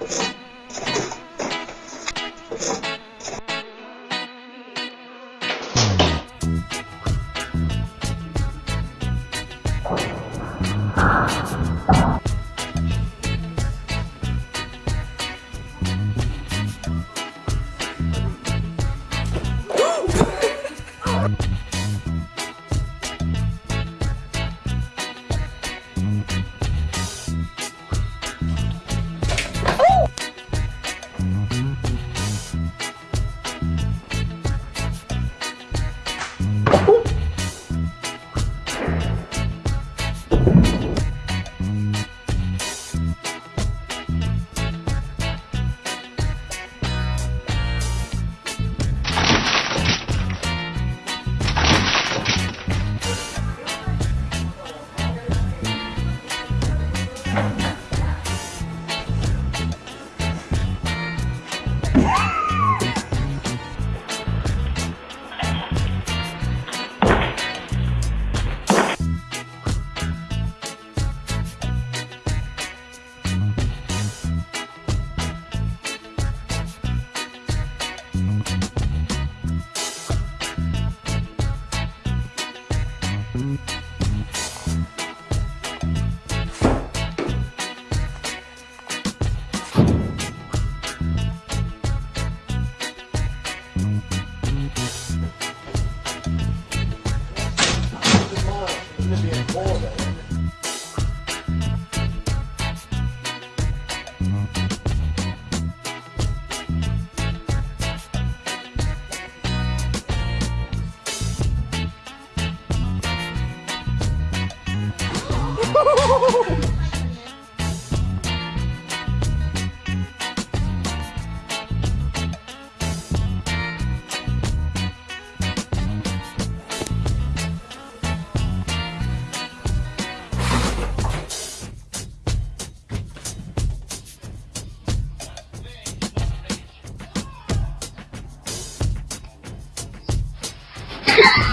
Thank you Bye. Yeah.